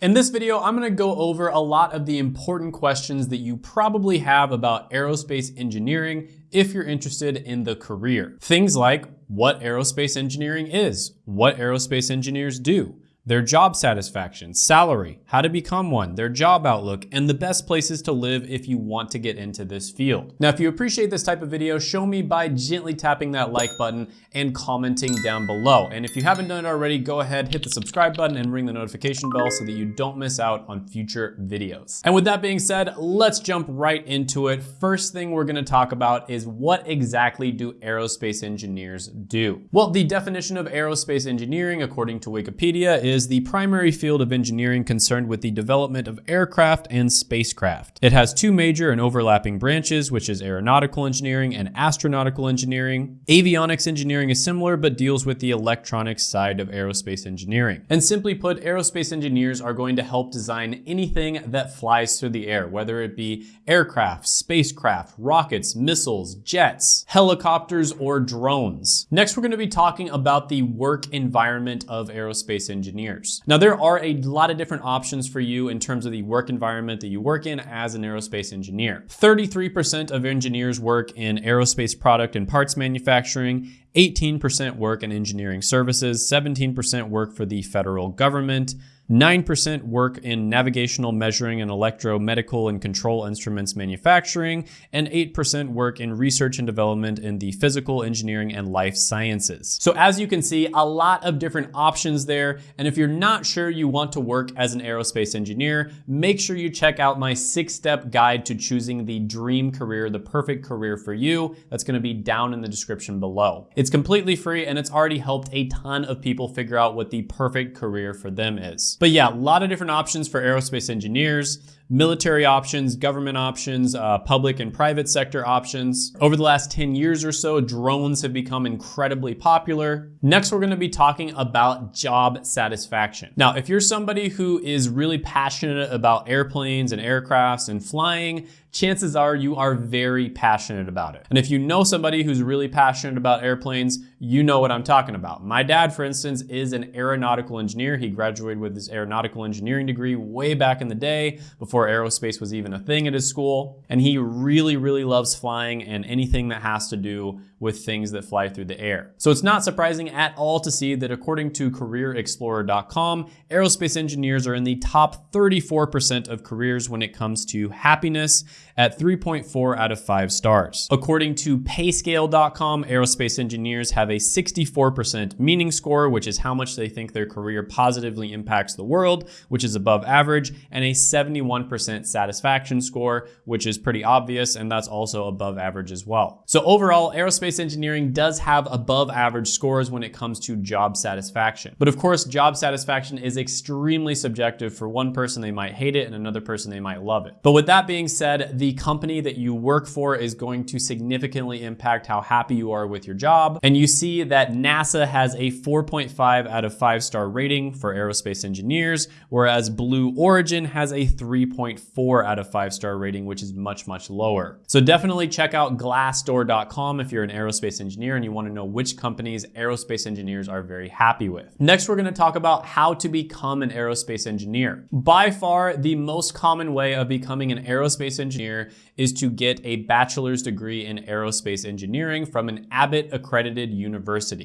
In this video, I'm gonna go over a lot of the important questions that you probably have about aerospace engineering if you're interested in the career. Things like what aerospace engineering is, what aerospace engineers do, their job satisfaction, salary, how to become one, their job outlook, and the best places to live if you want to get into this field. Now, if you appreciate this type of video, show me by gently tapping that like button and commenting down below. And if you haven't done it already, go ahead, hit the subscribe button and ring the notification bell so that you don't miss out on future videos. And with that being said, let's jump right into it. First thing we're gonna talk about is what exactly do aerospace engineers do? Well, the definition of aerospace engineering, according to Wikipedia, is is the primary field of engineering concerned with the development of aircraft and spacecraft. It has two major and overlapping branches, which is aeronautical engineering and astronautical engineering. Avionics engineering is similar, but deals with the electronics side of aerospace engineering. And simply put, aerospace engineers are going to help design anything that flies through the air, whether it be aircraft, spacecraft, rockets, missiles, jets, helicopters, or drones. Next, we're gonna be talking about the work environment of aerospace engineering Now there are a lot of different options for you in terms of the work environment that you work in as an aerospace engineer. 33% of engineers work in aerospace product and parts manufacturing, 18% work in engineering services, 17% work for the federal government, 9% work in navigational measuring and electromedical and control instruments manufacturing, and 8% work in research and development in the physical engineering and life sciences. So as you can see, a lot of different options there. And if you're not sure you want to work as an aerospace engineer, make sure you check out my six step guide to choosing the dream career, the perfect career for you. That's gonna be down in the description below. It's completely free and it's already helped a ton of people figure out what the perfect career for them is. But yeah, a lot of different options for aerospace engineers military options, government options, uh, public and private sector options. Over the last 10 years or so, drones have become incredibly popular. Next, we're gonna be talking about job satisfaction. Now, if you're somebody who is really passionate about airplanes and aircrafts and flying, chances are you are very passionate about it. And if you know somebody who's really passionate about airplanes, you know what I'm talking about. My dad, for instance, is an aeronautical engineer. He graduated with his aeronautical engineering degree way back in the day before aerospace was even a thing at his school. And he really, really loves flying and anything that has to do with things that fly through the air. So it's not surprising at all to see that according to careerexplorer.com, aerospace engineers are in the top 34% of careers when it comes to happiness at 3.4 out of 5 stars. According to payscale.com, aerospace engineers have a 64% meaning score, which is how much they think their career positively impacts the world, which is above average, and a 71% satisfaction score, which is pretty obvious, and that's also above average as well. So overall, aerospace engineering does have above average scores when it comes to job satisfaction. But of course, job satisfaction is extremely subjective. For one person, they might hate it, and another person, they might love it. But with that being said, the the company that you work for is going to significantly impact how happy you are with your job. And you see that NASA has a 4.5 out of 5 star rating for aerospace engineers, whereas Blue Origin has a 3.4 out of 5 star rating, which is much, much lower. So definitely check out glassdoor.com if you're an aerospace engineer and you wanna know which companies aerospace engineers are very happy with. Next, we're gonna talk about how to become an aerospace engineer. By far, the most common way of becoming an aerospace engineer is to get a bachelor's degree in aerospace engineering from an ABET accredited university.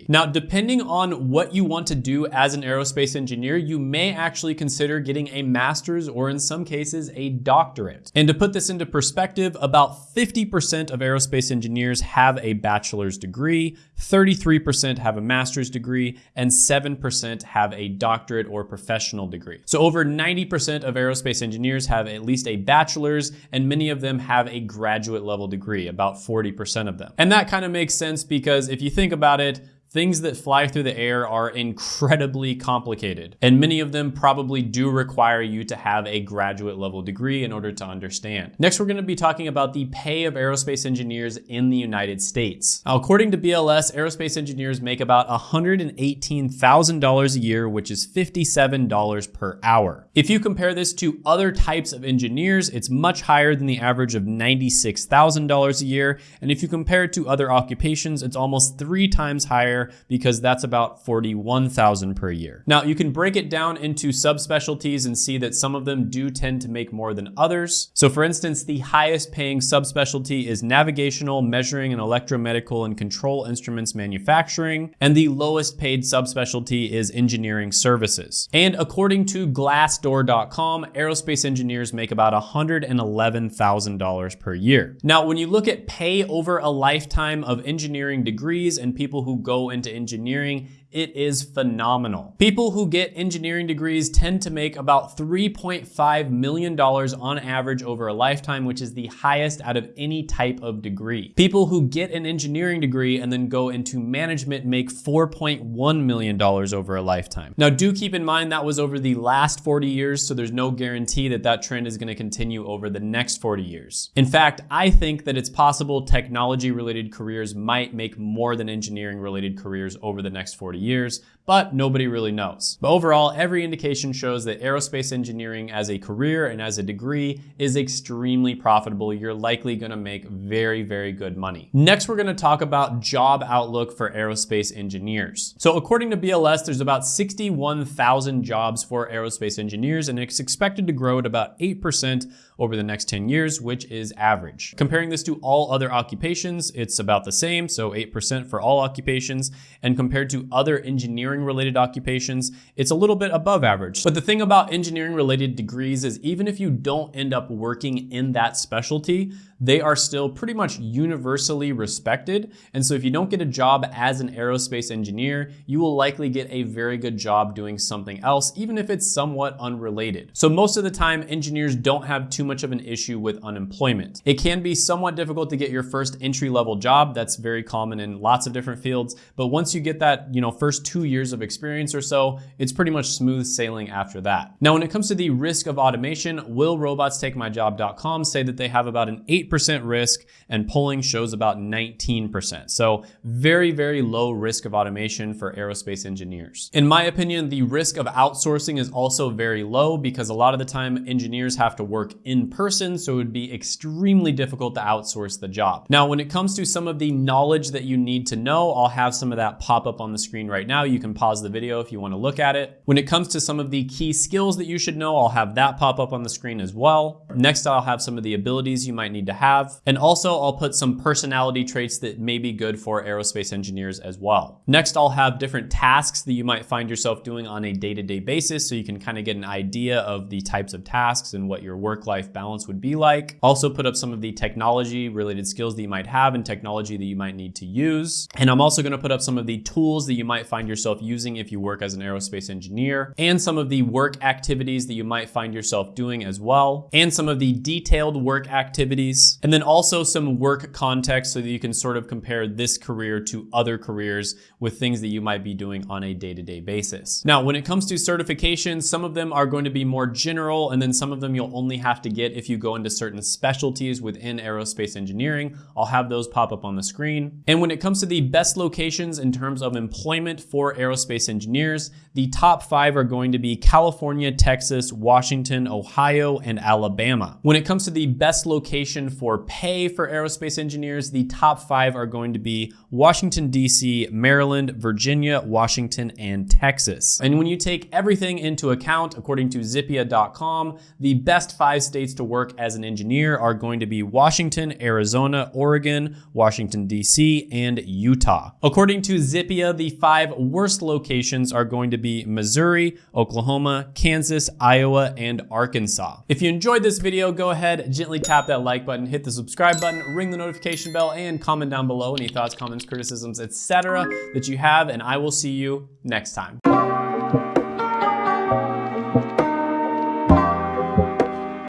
Now, depending on what you want to do as an aerospace engineer, you may actually consider getting a master's or in some cases a doctorate. And to put this into perspective, about 50% of aerospace engineers have a bachelor's degree, 33% have a master's degree, and 7% have a doctorate or professional degree. So over 90% of aerospace engineers have at least a bachelor's, and many of them have a graduate level degree, about 40% of them. And that kind of makes sense because if you think about it, Things that fly through the air are incredibly complicated, and many of them probably do require you to have a graduate level degree in order to understand. Next, we're gonna be talking about the pay of aerospace engineers in the United States. Now, according to BLS, aerospace engineers make about $118,000 a year, which is $57 per hour. If you compare this to other types of engineers, it's much higher than the average of $96,000 a year. And if you compare it to other occupations, it's almost three times higher because that's about 41,000 per year. Now you can break it down into subspecialties and see that some of them do tend to make more than others. So for instance, the highest paying subspecialty is navigational, measuring and electromedical and control instruments manufacturing. And the lowest paid subspecialty is engineering services. And according to glassdoor.com, aerospace engineers make about $111,000 per year. Now, when you look at pay over a lifetime of engineering degrees and people who go into engineering, it is phenomenal. People who get engineering degrees tend to make about $3.5 million on average over a lifetime, which is the highest out of any type of degree. People who get an engineering degree and then go into management make $4.1 million over a lifetime. Now do keep in mind that was over the last 40 years, so there's no guarantee that that trend is gonna continue over the next 40 years. In fact, I think that it's possible technology related careers might make more than engineering related careers over the next 40 years, but nobody really knows. But overall, every indication shows that aerospace engineering as a career and as a degree is extremely profitable. You're likely gonna make very, very good money. Next, we're gonna talk about job outlook for aerospace engineers. So according to BLS, there's about 61,000 jobs for aerospace engineers, and it's expected to grow at about 8% over the next 10 years, which is average. Comparing this to all other occupations, it's about the same, so 8% for all occupations, and compared to other engineering related occupations, it's a little bit above average. But the thing about engineering related degrees is even if you don't end up working in that specialty, they are still pretty much universally respected. And so if you don't get a job as an aerospace engineer, you will likely get a very good job doing something else, even if it's somewhat unrelated. So most of the time, engineers don't have too much of an issue with unemployment. It can be somewhat difficult to get your first entry level job. That's very common in lots of different fields. But once you get that, you know, first two years of experience or so, it's pretty much smooth sailing after that. Now, when it comes to the risk of automation, will robots willrobotstakemyjob.com say that they have about an 8 percent risk and polling shows about 19%. So very, very low risk of automation for aerospace engineers. In my opinion, the risk of outsourcing is also very low because a lot of the time engineers have to work in person, so it would be extremely difficult to outsource the job. Now, when it comes to some of the knowledge that you need to know, I'll have some of that pop up on the screen right now. You can pause the video if you wanna look at it. When it comes to some of the key skills that you should know, I'll have that pop up on the screen as well. Next, I'll have some of the abilities you might need to have. And also I'll put some personality traits that may be good for aerospace engineers as well. Next, I'll have different tasks that you might find yourself doing on a day-to-day -day basis so you can kind of get an idea of the types of tasks and what your work-life balance would be like. Also put up some of the technology related skills that you might have and technology that you might need to use. And I'm also gonna put up some of the tools that you might find yourself using if you work as an aerospace engineer and some of the work activities that you might find yourself doing as well and some of the detailed work activities. And then also some work context so that you can sort of compare this career to other careers with things that you might be doing on a day-to-day -day basis. Now, when it comes to certifications, some of them are going to be more general and then some of them you'll only have to get if you go into certain specialties within aerospace engineering. I'll have those pop up on the screen. And when it comes to the best locations in terms of employment for aerospace engineers, the top five are going to be California, Texas, Washington, Ohio, and Alabama. When it comes to the best location for pay for aerospace engineers, the top five are going to be Washington, D.C., Maryland, Virginia, Washington, and Texas. And when you take everything into account, according to Zippia.com, the best five states to work as an engineer are going to be Washington, Arizona, Oregon, Washington, D.C., and Utah. According to Zippia, the five worst locations are going to be Missouri, Oklahoma, Kansas, Iowa, and Arkansas. If you enjoyed this video, go ahead, gently tap that like button, hit the subscribe button, ring the notification bell, and comment down below any thoughts, comments, criticisms, etc. that you have, and I will see you next time.